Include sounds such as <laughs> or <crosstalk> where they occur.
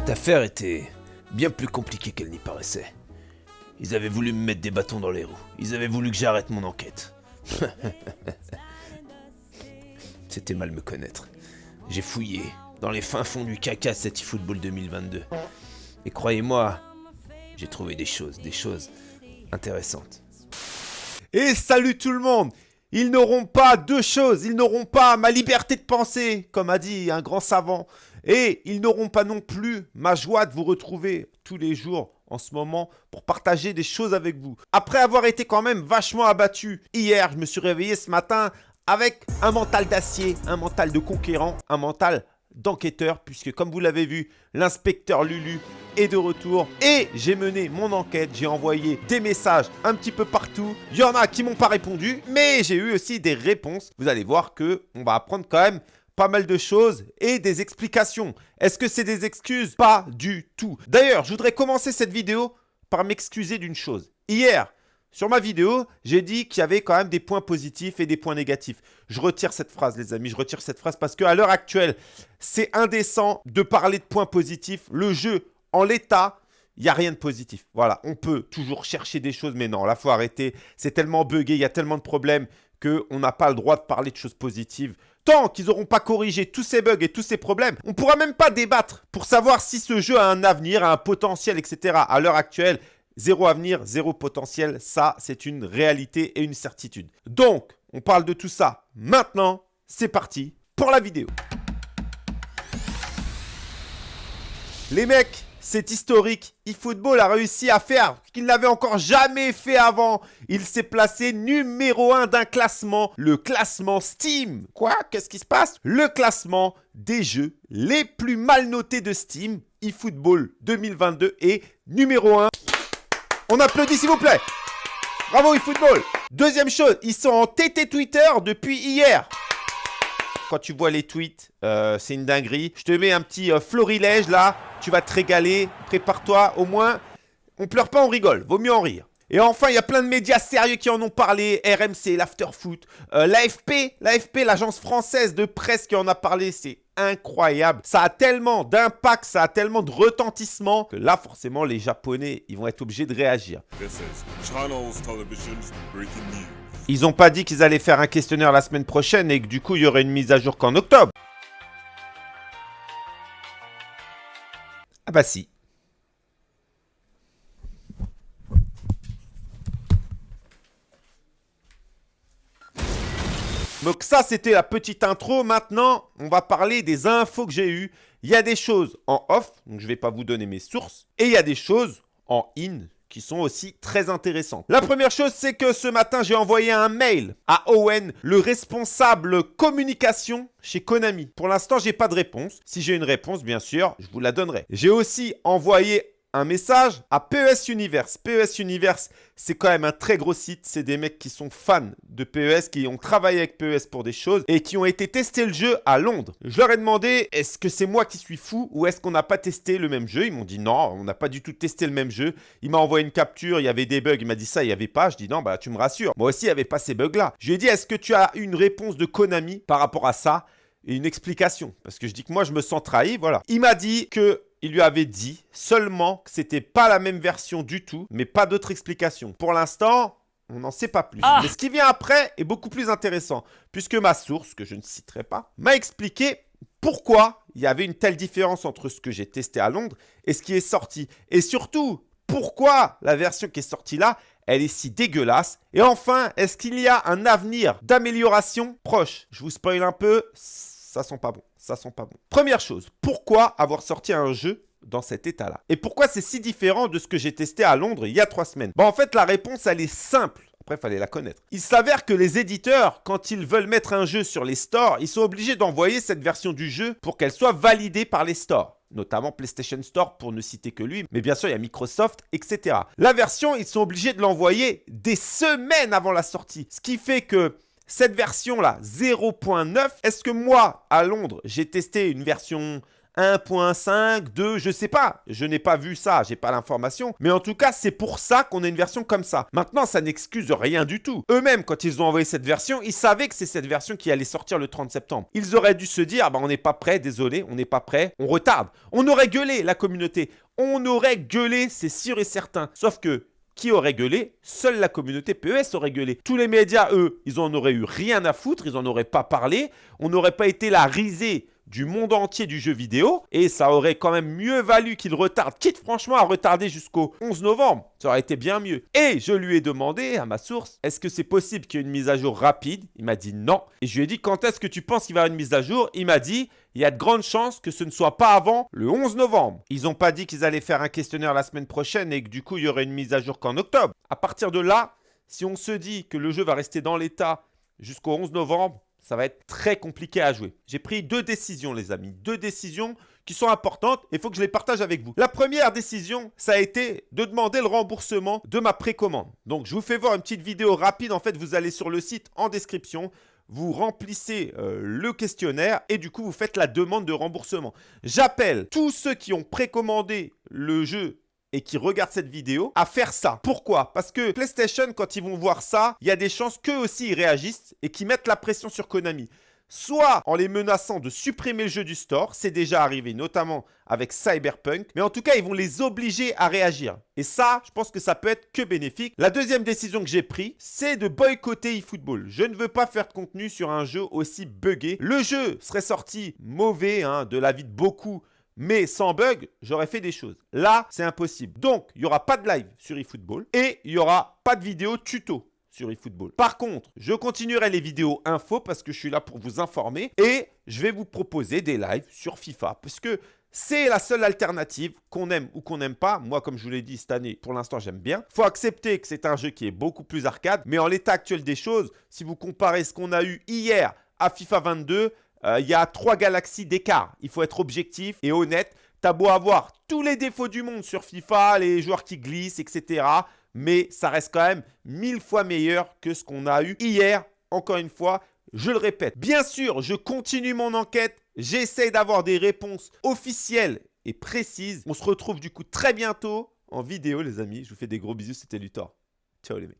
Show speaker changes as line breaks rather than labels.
Cette affaire était bien plus compliquée qu'elle n'y paraissait. Ils avaient voulu me mettre des bâtons dans les roues. Ils avaient voulu que j'arrête mon enquête. <laughs> C'était mal me connaître. J'ai fouillé dans les fins fonds du caca cet eFootball 2022. Et croyez-moi, j'ai trouvé des choses, des choses intéressantes.
Et salut tout le monde Ils n'auront pas deux choses, ils n'auront pas ma liberté de penser, comme a dit un grand savant, et ils n'auront pas non plus ma joie de vous retrouver tous les jours en ce moment pour partager des choses avec vous. Après avoir été quand même vachement abattu hier, je me suis réveillé ce matin avec un mental d'acier, un mental de conquérant, un mental d'enquêteur, puisque comme vous l'avez vu, l'inspecteur Lulu est de retour et j'ai mené mon enquête, j'ai envoyé des messages un petit peu partout. Il y en a qui m'ont pas répondu, mais j'ai eu aussi des réponses. Vous allez voir que on va apprendre quand même pas mal de choses et des explications. Est-ce que c'est des excuses? Pas du tout. D'ailleurs, je voudrais commencer cette vidéo par m'excuser d'une chose. Hier, sur ma vidéo, j'ai dit qu'il y avait quand même des points positifs et des points négatifs. Je retire cette phrase, les amis. Je retire cette phrase parce qu'à l'heure actuelle, c'est indécent de parler de points positifs. Le jeu, en l'état, il n'y a rien de positif. Voilà, on peut toujours chercher des choses, mais non, là, faut arrêter. C'est tellement buggé, il y a tellement de problèmes qu'on n'a pas le droit de parler de choses positives. Tant qu'ils n'auront pas corrigé tous ces bugs et tous ces problèmes, on ne pourra même pas débattre pour savoir si ce jeu a un avenir, a un potentiel, etc. À l'heure actuelle, zéro avenir, zéro potentiel, ça c'est une réalité et une certitude. Donc, on parle de tout ça maintenant. C'est parti pour la vidéo. Les mecs, c'est historique. eFootball a réussi à faire ce qu'il n'avait encore jamais fait avant. Il s'est placé numéro 1 d'un classement, le classement Steam. Quoi? Qu'est-ce qui se passe? Le classement des jeux les plus mal notés de Steam. eFootball 2022 est numéro 1. On applaudit s'il vous plaît. Bravo eFootball. Deuxième chose, ils sont en TT Twitter depuis hier. Quand tu vois les tweets, euh, c'est une dinguerie. Je te mets un petit euh, florilège là. Tu vas te régaler. Prépare-toi. Au moins, on pleure pas, on rigole. Vaut mieux en rire. Et enfin, il y a plein de médias sérieux qui en ont parlé. RMC, l'Afterfoot, euh, l'AFP, l'AFP, l'agence française de presse qui en a parlé. C'est incroyable. Ça a tellement d'impact, ça a tellement de retentissement que là, forcément, les Japonais, ils vont être obligés de réagir. Ils n'ont pas dit qu'ils allaient faire un questionnaire la semaine prochaine et que du coup, il y aurait une mise à jour qu'en octobre. Ah bah si. Donc ça, c'était la petite intro. Maintenant, on va parler des infos que j'ai eues. Il y a des choses en off, donc je ne vais pas vous donner mes sources. Et il y a des choses en in, qui sont aussi très intéressantes. La première chose, c'est que ce matin, j'ai envoyé un mail à Owen, le responsable communication chez Konami. Pour l'instant, j'ai pas de réponse. Si j'ai une réponse, bien sûr, je vous la donnerai. J'ai aussi envoyé un message à PES Universe. PES Universe, c'est quand même un très gros site. C'est des mecs qui sont fans de PES, qui ont travaillé avec PES pour des choses et qui ont été tester le jeu à Londres. Je leur ai demandé, est-ce que c'est moi qui suis fou ou est-ce qu'on n'a pas testé le même jeu? Ils m'ont dit non, on n'a pas du tout testé le même jeu. Il m'a envoyé une capture, il y avait des bugs. Il m'a dit ça, il n'y avait pas. Je dis non, bah tu me rassures. Moi aussi, il n'y avait pas ces bugs-là. Je lui ai dit, est-ce que tu as une réponse de Konami par rapport à ça? Et une explication. Parce que je dis que moi, je me sens trahi, voilà. Il m'a dit que il lui avait dit seulement que c'était pas la même version du tout, mais pas d'autre explication. Pour l'instant, on n'en sait pas plus. Ah. Mais ce qui vient après est beaucoup plus intéressant, puisque ma source, que je ne citerai pas, m'a expliqué pourquoi il y avait une telle différence entre ce que j'ai testé à Londres et ce qui est sorti. Et surtout, pourquoi la version qui est sortie là, elle est si dégueulasse. Et enfin, est-ce qu'il y a un avenir d'amélioration proche? Je vous spoil un peu, ça sent pas bon. Ça sent pas bon. Première chose, pourquoi avoir sorti un jeu dans cet état-là? Et pourquoi c'est si différent de ce que j'ai testé à Londres il y a trois semaines? Bon, en fait, la réponse, elle est simple. Après, il fallait la connaître. Il s'avère que les éditeurs, quand ils veulent mettre un jeu sur les stores, ils sont obligés d'envoyer cette version du jeu pour qu'elle soit validée par les stores notamment PlayStation Store pour ne citer que lui, mais bien sûr il y a Microsoft, etc. La version, ils sont obligés de l'envoyer des semaines avant la sortie, ce qui fait que cette version-là, 0.9, est-ce que moi, à Londres, j'ai testé une version 1.5, 2, je sais pas. Je n'ai pas vu ça, j'ai pas l'information. Mais en tout cas, c'est pour ça qu'on a une version comme ça. Maintenant, ça n'excuse rien du tout. Eux-mêmes, quand ils ont envoyé cette version, ils savaient que c'est cette version qui allait sortir le 30 septembre. Ils auraient dû se dire, bah, on n'est pas prêt, désolé, on n'est pas prêt, on retarde. On aurait gueulé, la communauté. On aurait gueulé, c'est sûr et certain. Sauf que qui aurait gueulé Seule la communauté PES aurait gueulé. Tous les médias, eux, ils en auraient eu rien à foutre, ils en auraient pas parlé. On n'aurait pas été la risée du monde entier du jeu vidéo et ça aurait quand même mieux valu qu'il retarde, quitte franchement à retarder jusqu'au 11 novembre. Ça aurait été bien mieux. Et je lui ai demandé à ma source, est-ce que c'est possible qu'il y ait une mise à jour rapide? Il m'a dit non. Et je lui ai dit, quand est-ce que tu penses qu'il va y avoir une mise à jour? Il m'a dit, il y a de grandes chances que ce ne soit pas avant le 11 novembre. Ils n'ont pas dit qu'ils allaient faire un questionnaire la semaine prochaine et que du coup, il y aurait une mise à jour qu'en octobre. À partir de là, si on se dit que le jeu va rester dans l'état jusqu'au 11 novembre, ça va être très compliqué à jouer. J'ai pris deux décisions, les amis. Deux décisions qui sont importantes et il faut que je les partage avec vous. La première décision, ça a été de demander le remboursement de ma précommande. Donc, je vous fais voir une petite vidéo rapide. En fait, vous allez sur le site en description vous remplissez euh, le questionnaire et du coup, vous faites la demande de remboursement. J'appelle tous ceux qui ont précommandé le jeu et qui regardent cette vidéo à faire ça. Pourquoi? Parce que PlayStation, quand ils vont voir ça, il y a des chances qu'eux aussi ils réagissent et qu'ils mettent la pression sur Konami soit en les menaçant de supprimer le jeu du store, c'est déjà arrivé notamment avec Cyberpunk, mais en tout cas ils vont les obliger à réagir. Et ça, je pense que ça peut être que bénéfique. La deuxième décision que j'ai prise, c'est de boycotter eFootball. Je ne veux pas faire de contenu sur un jeu aussi buggé. Le jeu serait sorti mauvais, hein, de l'avis de beaucoup, mais sans bug, j'aurais fait des choses. Là, c'est impossible. Donc, il n'y aura pas de live sur eFootball et il n'y aura pas de vidéo tuto sur eFootball. Par contre, je continuerai les vidéos info parce que je suis là pour vous informer et je vais vous proposer des lives sur FIFA parce que c'est la seule alternative qu'on aime ou qu'on n'aime pas. Moi, comme je vous l'ai dit cette année, pour l'instant, j'aime bien. faut accepter que c'est un jeu qui est beaucoup plus arcade. Mais en l'état actuel des choses, si vous comparez ce qu'on a eu hier à FIFA 22, euh, il y a trois galaxies d'écart. Il faut être objectif et honnête. T'as beau avoir tous les défauts du monde sur FIFA, les joueurs qui glissent, etc mais ça reste quand même mille fois meilleur que ce qu'on a eu hier. Encore une fois, je le répète. Bien sûr, je continue mon enquête. J'essaie d'avoir des réponses officielles et précises. On se retrouve du coup très bientôt en vidéo, les amis. Je vous fais des gros bisous. C'était Luthor. Ciao les mecs.